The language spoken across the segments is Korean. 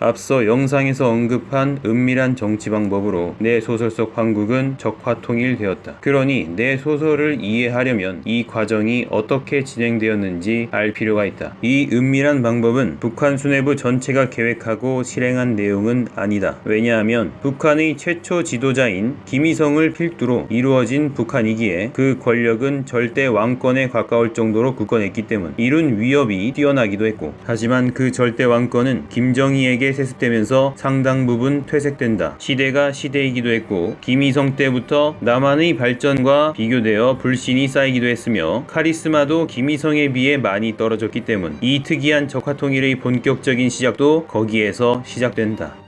앞서 영상에서 언급한 은밀한 정치 방법으로 내 소설 속 황국은 적화통일되었다. 그러니 내 소설을 이해하려면 이 과정이 어떻게 진행되었는지 알 필요가 있다. 이 은밀한 방법은 북한 수뇌부 전체가 계획하고 실행한 내용은 아니다. 왜냐하면 북한의 최초 지도자인 김일성을 필두로 이루어진 북한이기에 그 권력은 절대 왕권에 가까울 정도로 굳건했기 때문 이룬 위협이 뛰어나기도 했고 하지만 그 절대 왕권은 김정희에게 세습되면서 상당 부분 퇴색된다. 시대가 시대이기도 했고 김일성 때부터 남한의 발전과 비교되어 불신이 쌓이기도 했으며 카리스마도 김일성에 비해 많이 떨어졌기 때문 이 특이한 적화통일의 본격적인 시작도 거기에서 시작된다.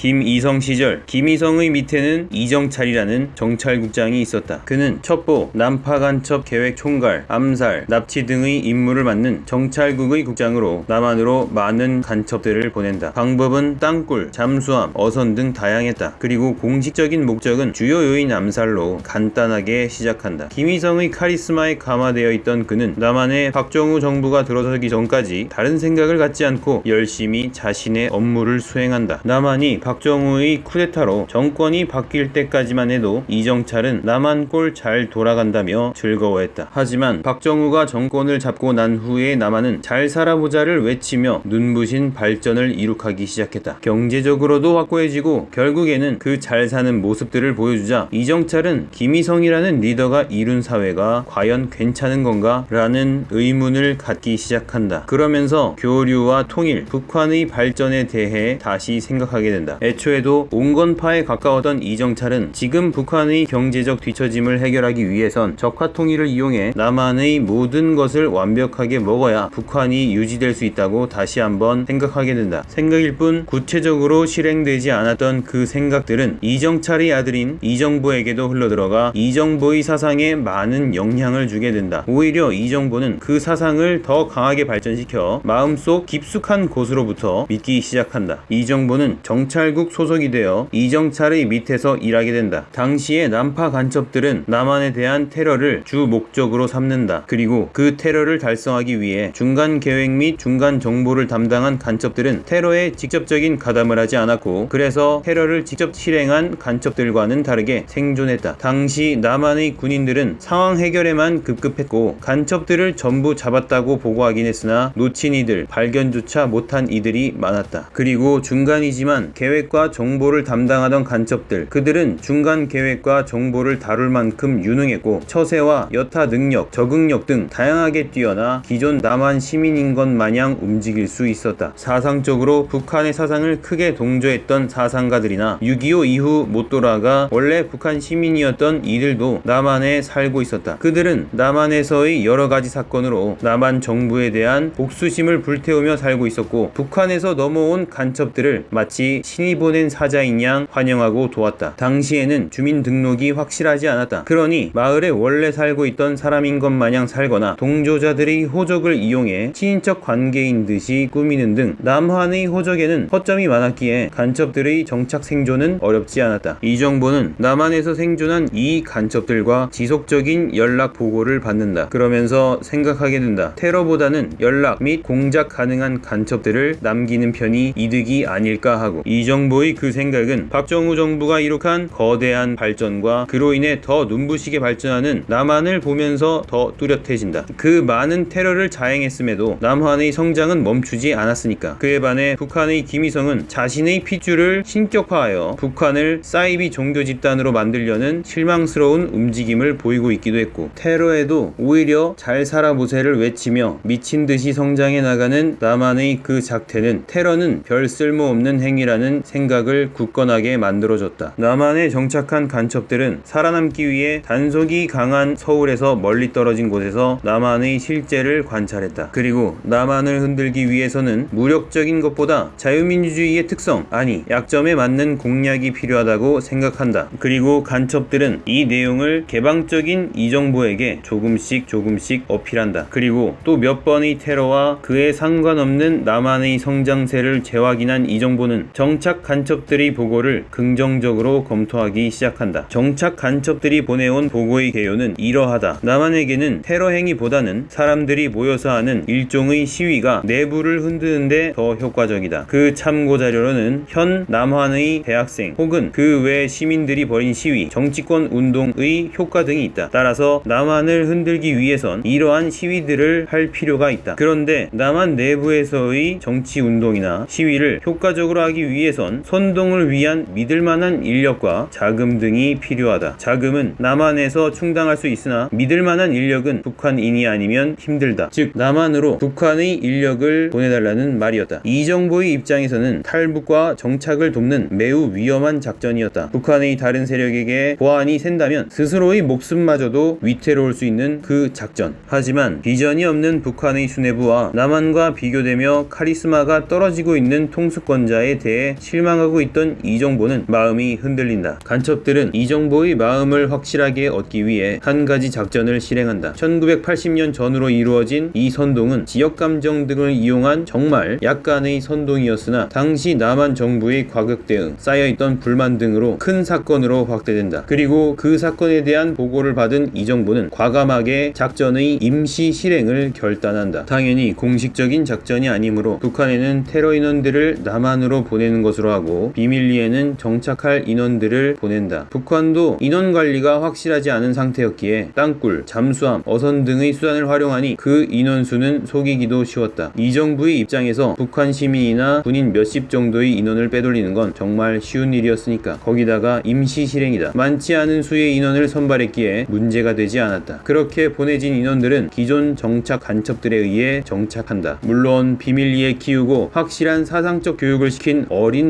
김이성 시절 김이성의 밑에는 이정찰이라는 정찰국장이 있었다. 그는 첩보, 난파간첩 계획 총괄, 암살, 납치 등의 임무를 맡는 정찰국의 국장으로 남한으로 많은 간첩들을 보낸다. 방법은 땅굴, 잠수함, 어선 등 다양했다. 그리고 공식적인 목적은 주요 요인 암살로 간단하게 시작한다. 김이성의 카리스마에 감화되어 있던 그는 남한의 박정우 정부가 들어서기 전까지 다른 생각을 갖지 않고 열심히 자신의 업무를 수행한다. 남한이 박정우의 쿠데타로 정권이 바뀔 때까지만 해도 이정찰은 남한 꼴 잘 돌아간다며 즐거워했다. 하지만 박정우가 정권을 잡고 난 후에 남한은 잘 살아보자를 외치며 눈부신 발전을 이룩하기 시작했다. 경제적으로도 확고해지고 결국에는 그 잘 사는 모습들을 보여주자 이정찰은 김희성이라는 리더가 이룬 사회가 과연 괜찮은 건가? 라는 의문을 갖기 시작한다. 그러면서 교류와 통일, 북한의 발전에 대해 다시 생각하게 된다. 애초에도 온건파에 가까웠던 이정찰은 지금 북한의 경제적 뒤처짐을 해결하기 위해선 적화통일을 이용해 남한의 모든 것을 완벽하게 먹어야 북한이 유지될 수 있다고 다시 한번 생각하게 된다. 생각일 뿐 구체적으로 실행되지 않았던 그 생각들은 이정찰의 아들인 이정보에게도 흘러들어가 이정보의 사상에 많은 영향을 주게 된다. 오히려 이정보는 그 사상을 더 강하게 발전시켜 마음속 깊숙한 곳으로부터 믿기 시작한다. 이정보는 정찰 국 미국 소속이 되어 이정찰의 밑에서 일하게 된다. 당시의 남파 간첩들은 남한에 대한 테러를 주 목적으로 삼는다. 그리고 그 테러를 달성하기 위해 중간 계획 및 중간 정보를 담당한 간첩들은 테러에 직접적인 가담을 하지 않았고 그래서 테러를 직접 실행한 간첩들과는 다르게 생존했다. 당시 남한의 군인들은 상황 해결에만 급급했고 간첩들을 전부 잡았다고 보고하긴 했으나 놓친 이들, 발견조차 못한 이들이 많았다. 그리고 중간이지만 계획 계획과 정보를 담당하던 간첩들 그들은 중간 계획과 정보를 다룰 만큼 유능했고 처세와 여타 능력, 적응력 등 다양하게 뛰어나 기존 남한 시민인 것 마냥 움직일 수 있었다. 사상적으로 북한의 사상을 크게 동조했던 사상가들이나 6.25 이후 못 돌아가 원래 북한 시민이었던 이들도 남한에 살고 있었다. 그들은 남한에서의 여러 가지 사건으로 남한 정부에 대한 복수심을 불태우며 살고 있었고 북한에서 넘어온 간첩들을 마치 신이 보낸 사자인 양 환영하고 도왔다. 당시에는 주민등록이 확실하지 않았다. 그러니 마을에 원래 살고 있던 사람인 것 마냥 살거나 동조자들의 호적을 이용해 친인척 관계인 듯이 꾸미는 등 남한의 호적에는 허점이 많았기에 간첩들의 정착 생존은 어렵지 않았다. 이 정보는 남한에서 생존한 이 간첩들과 지속적인 연락 보고를 받는다. 그러면서 생각하게 된다. 테러보다는 연락 및 공작 가능한 간첩들을 남기는 편이 이득이 아닐까 하고 이 정부의 그 생각은 박정우 정부가 이룩한 거대한 발전과 그로 인해 더 눈부시게 발전하는 남한을 보면서 더 뚜렷해진다. 그 많은 테러를 자행했음에도 남한의 성장은 멈추지 않았으니까. 그에 반해 북한의 김일성은 자신의 핏줄을 신격화하여 북한을 사이비 종교 집단으로 만들려는 실망스러운 움직임을 보이고 있기도 했고 테러에도 오히려 잘 살아보세를 외치며 미친 듯이 성장해 나가는 남한의 그 작태는 테러는 별 쓸모없는 행위라는 생각 생각을 굳건하게 만들어줬다. 남한에 정착한 간첩들은 살아남기 위해 단속이 강한 서울에서 멀리 떨어진 곳에서 남한의 실제를 관찰했다. 그리고 남한을 흔들기 위해서는 무력적인 것보다 자유민주주의의 특성, 아니 약점에 맞는 공략이 필요하다고 생각한다. 그리고 간첩들은 이 내용을 개방적인 이정부에게 조금씩 조금씩 어필한다. 그리고 또 몇 번의 테러와 그에 상관없는 남한의 성장세를 재확인한 이정부는 정착 정착 간첩들이 보고를 긍정적으로 검토하기 시작한다. 정착 간첩들이 보내온 보고의 개요는 이러하다. 남한에게는 테러 행위보다는 사람들이 모여서 하는 일종의 시위가 내부를 흔드는데 더 효과적이다. 그 참고 자료로는 현 남한의 대학생 혹은 그 외 시민들이 벌인 시위, 정치권 운동의 효과 등이 있다. 따라서 남한을 흔들기 위해선 이러한 시위들을 할 필요가 있다. 그런데 남한 내부에서의 정치 운동이나 시위를 효과적으로 하기 위해 선 선동을 위한 믿을 만한 인력과 자금 등이 필요하다. 자금은 남한에서 충당할 수 있으나 믿을 만한 인력은 북한인이 아니면 힘들다. 즉 남한으로 북한의 인력을 보내달라는 말이었다. 이 정부의 입장에서는 탈북과 정착을 돕는 매우 위험한 작전이었다. 북한의 다른 세력에게 보안이 샌다면 스스로의 목숨마저도 위태로울 수 있는 그 작전. 하지만 비전이 없는 북한의 수뇌부와 남한과 비교되며 카리스마가 떨어지고 있는 통수권자에 대해 실망하고 있던 이정보는 마음이 흔들린다. 간첩들은 이정보의 마음을 확실하게 얻기 위해 한 가지 작전을 실행한다. 1980년 전후로 이루어진 이 선동은 지역 감정 등을 이용한 정말 약간의 선동이었으나 당시 남한 정부의 과격 대응, 쌓여있던 불만 등으로 큰 사건으로 확대된다. 그리고 그 사건에 대한 보고를 받은 이 정부는 과감하게 작전의 임시 실행을 결단한다. 당연히 공식적인 작전이 아니므로 북한에는 테러 인원들을 남한으로 보내는 것으로 하고 비밀리에는 정착할 인원들을 보낸다. 북한도 인원 관리가 확실하지 않은 상태였기에 땅굴, 잠수함, 어선 등의 수단을 활용하니 그 인원수는 속이기도 쉬웠다. 이 정부의 입장에서 북한 시민이나 군인 몇십 정도의 인원을 빼돌리는 건 정말 쉬운 일이었으니까 거기다가 임시 실행이다. 많지 않은 수의 인원을 선발했기에 문제가 되지 않았다. 그렇게 보내진 인원들은 기존 정착 간첩들에 의해 정착한다. 물론 비밀리에 키우고 확실한 사상적 교육을 시킨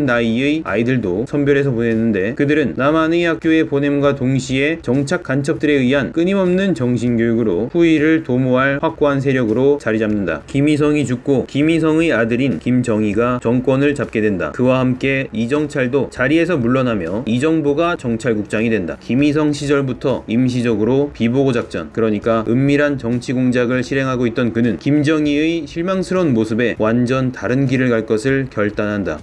나이의 아이들도 선별해서 보냈는데 그들은 남한의 학교에 보냄과 동시에 정착 간첩들에 의한 끊임없는 정신교육으로 후위를 도모할 확고한 세력으로 자리 잡는다. 김희성이 죽고 김희성의 아들인 김정희가 정권을 잡게 된다. 그와 함께 이정찰도 자리에서 물러나며 이정보가 정찰국장이 된다. 김희성 시절부터 임시적으로 비보고 작전, 그러니까 은밀한 정치 공작을 실행하고 있던 그는 김정희의 실망스러운 모습에 완전 다른 길을 갈 것을 결단한다.